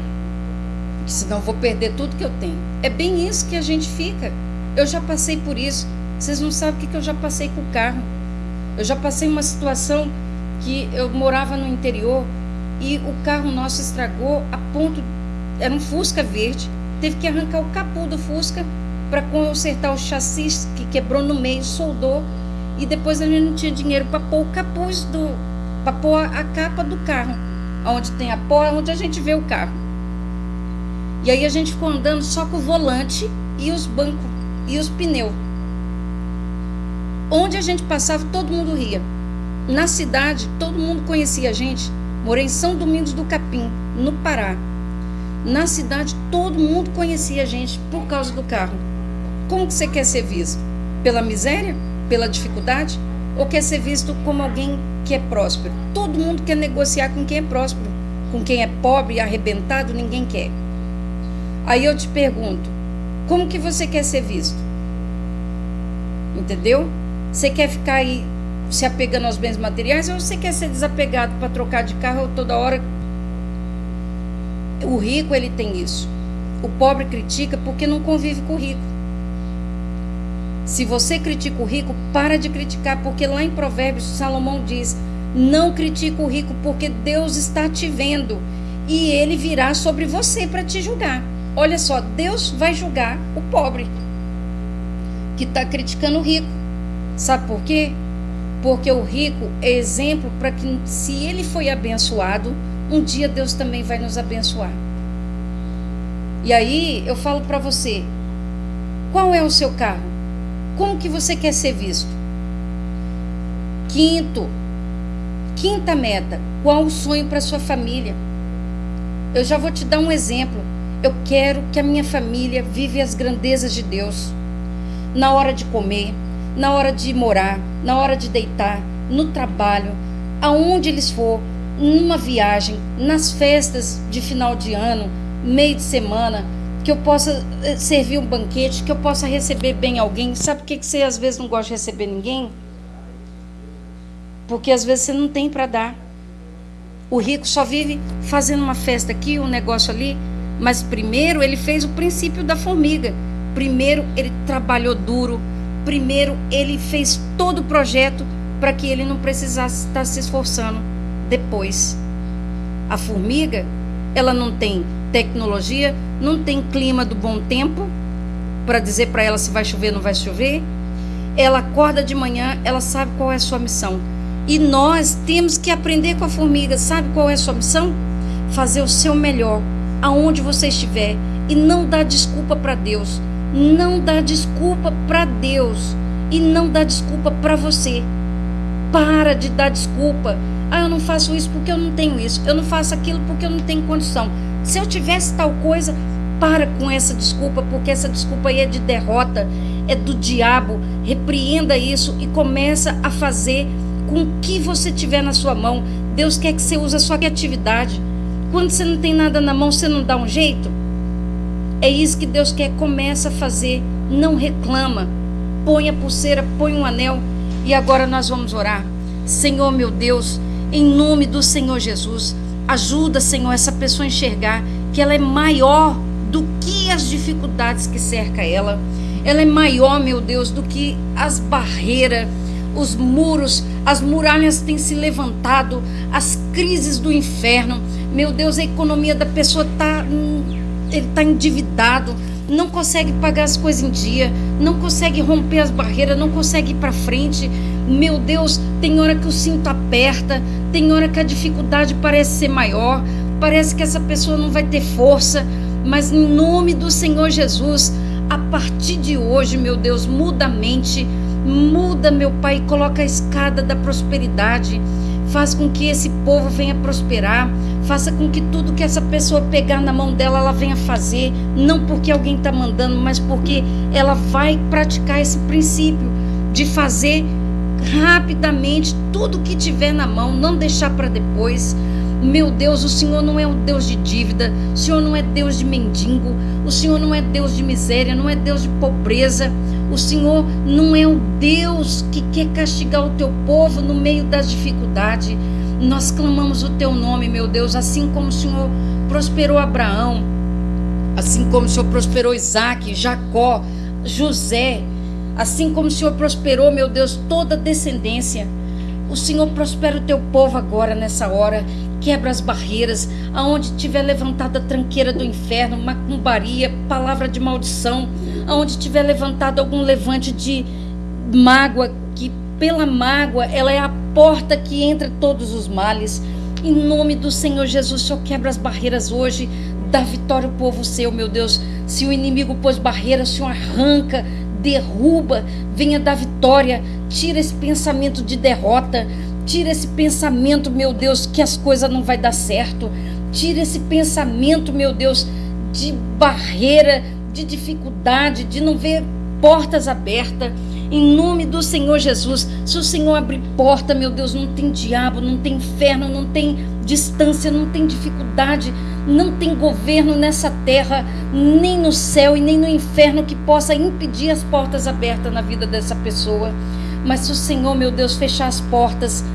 Senão vou perder tudo que eu tenho. É bem isso que a gente fica. Eu já passei por isso. Vocês não sabem o que, eu já passei com o carro. Eu já passei uma situação que eu morava no interior e o carro nosso estragou a ponto. Era um Fusca verde. Teve que arrancar o capô do Fusca para consertar o chassi que quebrou no meio, soldou. E depois a gente não tinha dinheiro para pôr o capuz do. para pôr a capa do carro. Onde tem a porta, onde a gente vê o carro. E aí a gente ficou andando só com o volante e os bancos e os pneus. Onde a gente passava, todo mundo ria. Na cidade, todo mundo conhecia a gente. Morei em São Domingos do Capim, no Pará. Na cidade, todo mundo conhecia a gente por causa do carro. Como que você quer ser visto? Pela miséria? Pela dificuldade? Ou quer ser visto como alguém que é próspero? Todo mundo quer negociar com quem é próspero. Com quem é pobre e arrebentado, ninguém quer. Aí eu te pergunto, como que você quer ser visto? Entendeu? Você quer ficar aí se apegando aos bens materiais ou você quer ser desapegado para trocar de carro toda hora? O rico, ele tem isso. O pobre critica porque não convive com o rico. Se você critica o rico, para de criticar, porque lá em Provérbios Salomão diz: Não critica o rico, porque Deus está te vendo e ele virá sobre você para te julgar. Olha só, Deus vai julgar o pobre que está criticando o rico. Sabe por quê? Porque o rico é exemplo para que, se ele foi abençoado, um dia Deus também vai nos abençoar. E aí eu falo para você: qual é o seu carro? Como que você quer ser visto? Quinto, quinta meta: qual o sonho para sua família? Eu já vou te dar um exemplo. Eu quero que a minha família vive as grandezas de Deus. Na hora de comer, na hora de morar, na hora de deitar, no trabalho, aonde eles for, numa viagem, nas festas de final de ano, meio de semana, que eu possa eh, servir um banquete, que eu possa receber bem alguém. Sabe por que você às vezes não gosta de receber ninguém? Porque às vezes você não tem para dar. O rico só vive fazendo uma festa aqui, um negócio ali. Mas primeiro ele fez o princípio da formiga. Primeiro ele trabalhou duro. Primeiro ele fez todo o projeto para que ele não precisasse estar se esforçando depois. A formiga, ela não tem tecnologia, não tem clima do bom tempo para dizer para ela se vai chover ou não vai chover. Ela acorda de manhã, ela sabe qual é a sua missão. E nós temos que aprender com a formiga. Sabe qual é a sua missão? Fazer o seu melhor aonde você estiver e não dar desculpa para Deus. Não dá desculpa para Deus e não dá desculpa para você. Para de dar desculpa. Ah, eu não faço isso porque eu não tenho isso. Eu não faço aquilo porque eu não tenho condição. Se eu tivesse tal coisa, para com essa desculpa, porque essa desculpa aí é de derrota, é do diabo. Repreenda isso e começa a fazer com o que você tiver na sua mão. Deus quer que você use a sua criatividade. Quando você não tem nada na mão, você não dá um jeito? É isso que Deus quer. Começa a fazer. Não reclama. Põe a pulseira, põe um anel. E agora nós vamos orar. Senhor meu Deus, em nome do Senhor Jesus, ajuda, Senhor, essa pessoa a enxergar que ela é maior do que as dificuldades que cerca ela. Ela é maior, meu Deus, do que as barreiras, os muros, as muralhas têm se levantado, as crises do inferno. Meu Deus, a economia da pessoa está ele está endividado, não consegue pagar as coisas em dia, não consegue romper as barreiras, não consegue ir para frente. Meu Deus, tem hora que o cinto aperta, tem hora que a dificuldade parece ser maior, parece que essa pessoa não vai ter força, mas em nome do Senhor Jesus, a partir de hoje, meu Deus, muda a mente, muda, meu Pai, coloca a escada da prosperidade, faz com que esse povo venha prosperar, faça com que tudo que essa pessoa pegar na mão dela, ela venha fazer, não porque alguém está mandando, mas porque ela vai praticar esse princípio de fazer rapidamente tudo que tiver na mão, não deixar para depois. Meu Deus, o Senhor não é um Deus de dívida, o Senhor não é Deus de mendigo, o Senhor não é Deus de miséria, não é Deus de pobreza. O Senhor não é o Deus que quer castigar o teu povo no meio das dificuldades. Nós clamamos o teu nome, meu Deus, assim como o Senhor prosperou Abraão, assim como o Senhor prosperou Isaac, Jacó, José, assim como o Senhor prosperou, meu Deus, toda descendência. O Senhor prospera o teu povo agora, nessa hora. Quebra as barreiras, aonde tiver levantada a tranqueira do inferno, macumbaria, palavra de maldição, aonde tiver levantado algum levante de mágoa, que pela mágoa ela é a porta que entra todos os males. Em nome do Senhor Jesus, Senhor quebra as barreiras hoje, dá vitória ao povo seu, meu Deus. Se o inimigo pôs barreiras, o Senhor arranca, derruba, venha dar vitória, tira esse pensamento de derrota, tira esse pensamento, meu Deus, que as coisas não vai dar certo, tira esse pensamento, meu Deus, de barreira, de dificuldade, de não ver portas abertas. Em nome do Senhor Jesus, se o Senhor abrir porta, meu Deus, não tem diabo, não tem inferno, não tem distância, não tem dificuldade, não tem governo nessa terra, nem no céu e nem no inferno que possa impedir as portas abertas na vida dessa pessoa. Mas se o Senhor, meu Deus, fechar as portas,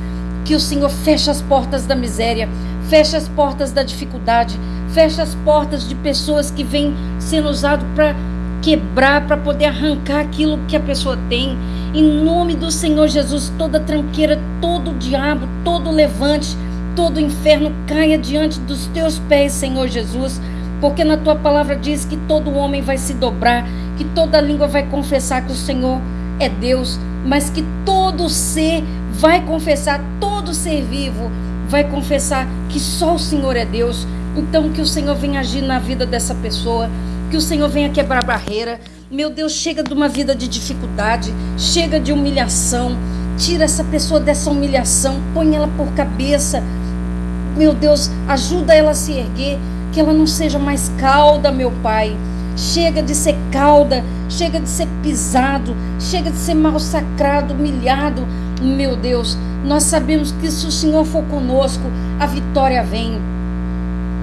que o Senhor feche as portas da miséria, feche as portas da dificuldade, feche as portas de pessoas que vêm sendo usadas para quebrar, para poder arrancar aquilo que a pessoa tem. Em nome do Senhor Jesus, toda tranqueira, todo diabo, todo levante, todo inferno caia diante dos teus pés, Senhor Jesus. Porque na tua palavra diz que todo homem vai se dobrar, que toda língua vai confessar que o Senhor é Deus, mas que todo ser vai confessar, todo ser vivo vai confessar que só o Senhor é Deus. Então que o Senhor venha agir na vida dessa pessoa que o Senhor venha quebrar barreira. Meu Deus, chega de uma vida de dificuldade, chega de humilhação. Tira essa pessoa dessa humilhação, põe ela por cabeça. Meu Deus, ajuda ela a se erguer, que ela não seja mais cauda, meu Pai. Chega de ser cauda, chega de ser pisado, chega de ser massacrado, humilhado. Meu Deus, nós sabemos que se o Senhor for conosco, a vitória vem.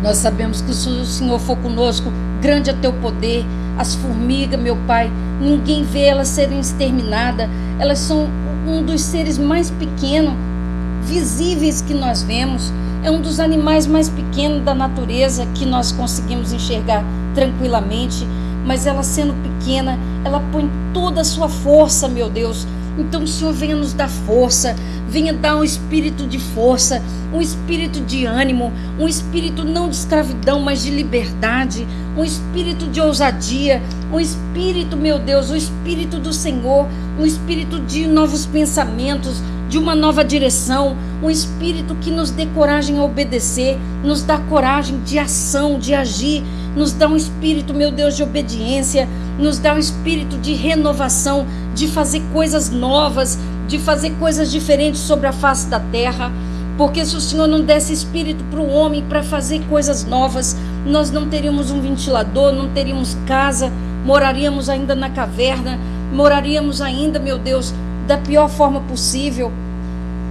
Nós sabemos que se o Senhor for conosco, grande é teu poder. As formigas, meu Pai, ninguém vê elas serem exterminadas. Elas são um dos seres mais pequenos, visíveis que nós vemos. É um dos animais mais pequenos da natureza que nós conseguimos enxergar tranquilamente. Mas ela sendo pequena, ela põe toda a sua força, meu Deus, Então Senhor venha nos dar força, venha dar um espírito de força, um espírito de ânimo, um espírito não de escravidão, mas de liberdade, um espírito de ousadia, um espírito, meu Deus, o espírito do Senhor, um espírito de novos pensamentos, de uma nova direção, um espírito que nos dê coragem a obedecer, nos dá coragem de ação, de agir, nos dá um espírito, meu Deus, de obediência, nos dá um espírito de renovação, de fazer coisas novas, de fazer coisas diferentes sobre a face da terra. Porque se o Senhor não desse espírito para o homem para fazer coisas novas, nós não teríamos um ventilador, não teríamos casa, moraríamos ainda na caverna, moraríamos ainda, meu Deus, da pior forma possível.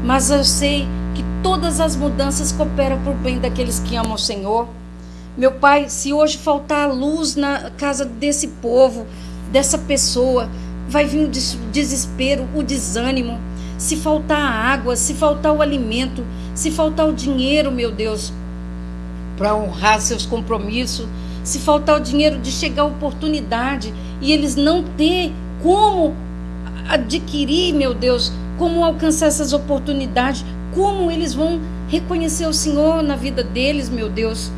Mas eu sei que todas as mudanças cooperam para o bem daqueles que amam o Senhor. Meu Pai, se hoje faltar luz na casa desse povo, dessa pessoa, vai vir o desespero, o desânimo. Se faltar a água, se faltar o alimento, se faltar o dinheiro, meu Deus, para honrar seus compromissos, se faltar o dinheiro de chegar a oportunidade e eles não ter como adquirir, meu Deus, como alcançar essas oportunidades, como eles vão reconhecer o Senhor na vida deles, meu Deus,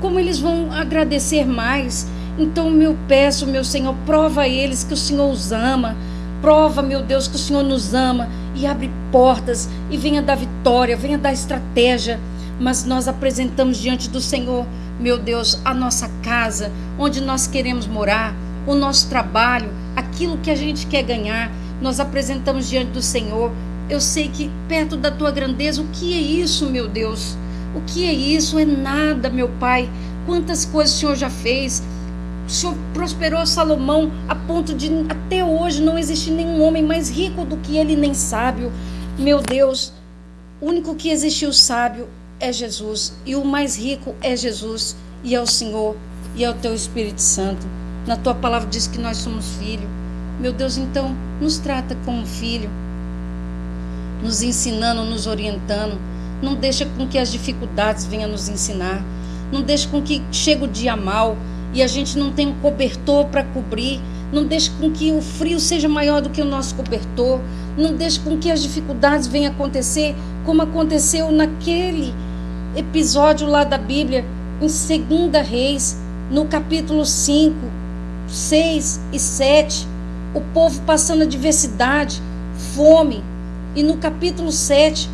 como eles vão agradecer mais. Então, meu peço, meu Senhor, prova a eles que o Senhor os ama. Prova, meu Deus, que o Senhor nos ama e abre portas e venha dar vitória, venha dar estratégia. Mas nós apresentamos diante do Senhor, meu Deus, a nossa casa, onde nós queremos morar, o nosso trabalho, aquilo que a gente quer ganhar nós apresentamos diante do Senhor. Eu sei que perto da tua grandeza, o que é isso, meu Deus? O que é isso? É nada, meu Pai. Quantas coisas o Senhor já fez. O Senhor prosperou Salomão a ponto de até hoje não existe nenhum homem mais rico do que ele, nem sábio. Meu Deus, o único que existiu sábio é Jesus. E o mais rico é Jesus. E é o Senhor. E é o teu Espírito Santo. Na tua palavra diz que nós somos filhos. Meu Deus, então, nos trata como filho, nos ensinando, nos orientando. Não deixa com que as dificuldades venham nos ensinar. Não deixa com que chegue o dia mal e a gente não tenha um cobertor para cobrir. Não deixe com que o frio seja maior do que o nosso cobertor. Não deixe com que as dificuldades venham acontecer como aconteceu naquele episódio lá da Bíblia, em 2 Reis, no capítulo 5, 6 e 7 o povo passando adversidade, fome. E no capítulo 7,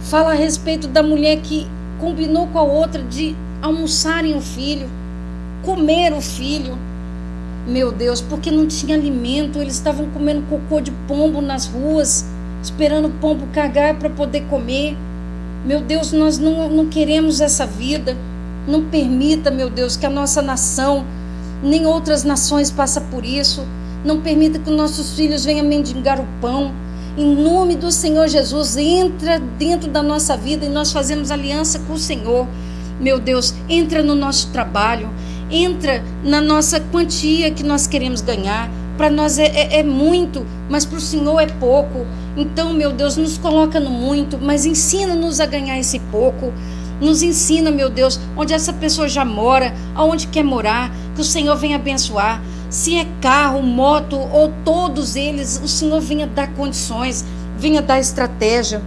fala a respeito da mulher que combinou com a outra de almoçarem o filho, comer o filho. Meu Deus, porque não tinha alimento, eles estavam comendo cocô de pombo nas ruas, esperando o pombo cagar para poder comer. Meu Deus, nós não, não queremos essa vida. Não permita, meu Deus, que a nossa nação, nem outras nações passem por isso. Não permita que nossos filhos venham mendigar o pão. Em nome do Senhor Jesus, entra dentro da nossa vida e nós fazemos aliança com o Senhor. Meu Deus, entra no nosso trabalho, entra na nossa quantia que nós queremos ganhar. Para nós é, é, é, muito, mas para o Senhor é pouco. Então, meu Deus, nos coloca no muito, mas ensina-nos a ganhar esse pouco. Nos ensina, meu Deus, onde essa pessoa já mora, aonde quer morar, que o Senhor venha abençoar se é carro, moto ou todos eles, o Senhor venha dar condições, venha dar estratégia,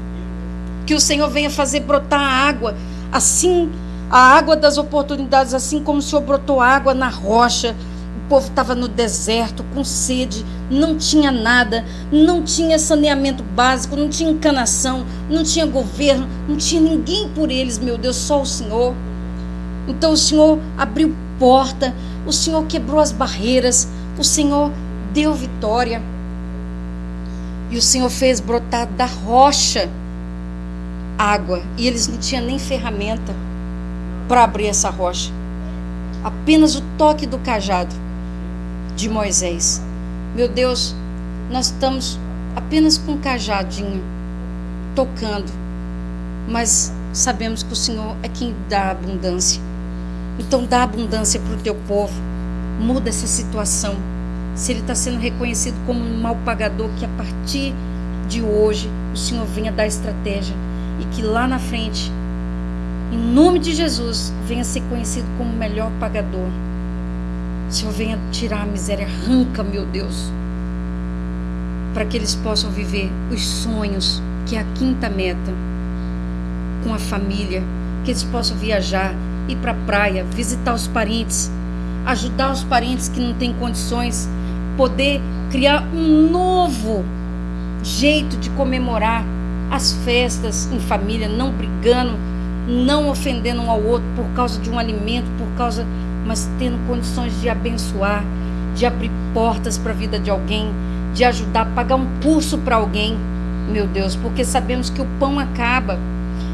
que o Senhor venha fazer brotar água, assim, a água das oportunidades, assim como o Senhor brotou água na rocha. O povo estava no deserto, com sede, não tinha nada, não tinha saneamento básico, não tinha encanação, não tinha governo, não tinha ninguém por eles, meu Deus, só o Senhor. Então o Senhor abriu porta, o Senhor quebrou as barreiras, o Senhor deu vitória. E o Senhor fez brotar da rocha água. E eles não tinham nem ferramenta para abrir essa rocha. Apenas o toque do cajado de Moisés. Meu Deus, nós estamos apenas com um cajadinho tocando, mas sabemos que o Senhor é quem dá abundância. Então dá abundância para o teu povo. Muda essa situação. Se ele está sendo reconhecido como um mal pagador, que a partir de hoje o Senhor venha dar estratégia e que lá na frente, em nome de Jesus, venha ser conhecido como o melhor pagador. O Senhor venha tirar a miséria, arranca, meu Deus, para que eles possam viver os sonhos, que é a quinta meta, com a família, que eles possam viajar, ir para a praia, visitar os parentes, ajudar os parentes que não têm condições, poder criar um novo jeito de comemorar as festas em família, não brigando, não ofendendo um ao outro por causa de um alimento, por causa, mas tendo condições de abençoar, de abrir portas para a vida de alguém, de ajudar, pagar um curso para alguém, meu Deus, porque sabemos que o pão acaba,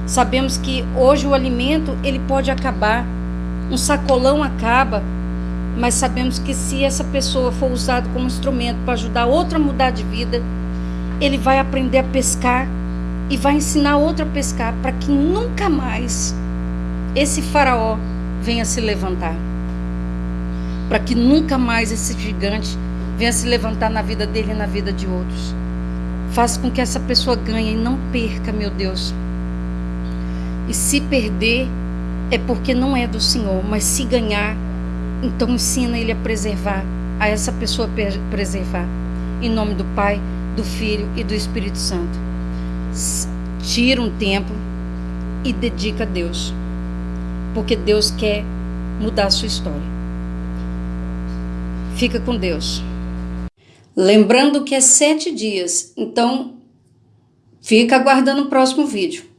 sabemos que hoje o alimento ele pode acabar, um sacolão acaba, mas sabemos que se essa pessoa for usada como instrumento para ajudar outra a mudar de vida, ele vai aprender a pescar e vai ensinar outra a pescar para que nunca mais esse faraó venha se levantar. Para que nunca mais esse gigante venha se levantar na vida dele e na vida de outros. Faça com que essa pessoa ganhe e não perca, meu Deus. E se perder, é porque não é do Senhor, mas se ganhar, então ensina ele a preservar, a essa pessoa preservar. Em nome do Pai, do Filho e do Espírito Santo. Tira um tempo e dedica a Deus, porque Deus quer mudar a sua história. Fica com Deus. Lembrando que é sete dias, então fica aguardando o próximo vídeo.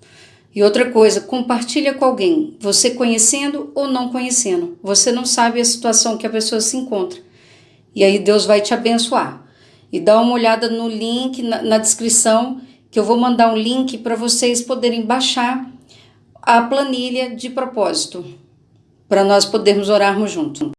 E outra coisa, compartilha com alguém, você conhecendo ou não conhecendo. Você não sabe a situação que a pessoa se encontra. E aí Deus vai te abençoar. E dá uma olhada no link na, na descrição, que eu vou mandar um link para vocês poderem baixar a planilha de propósito, para nós podermos orarmos juntos.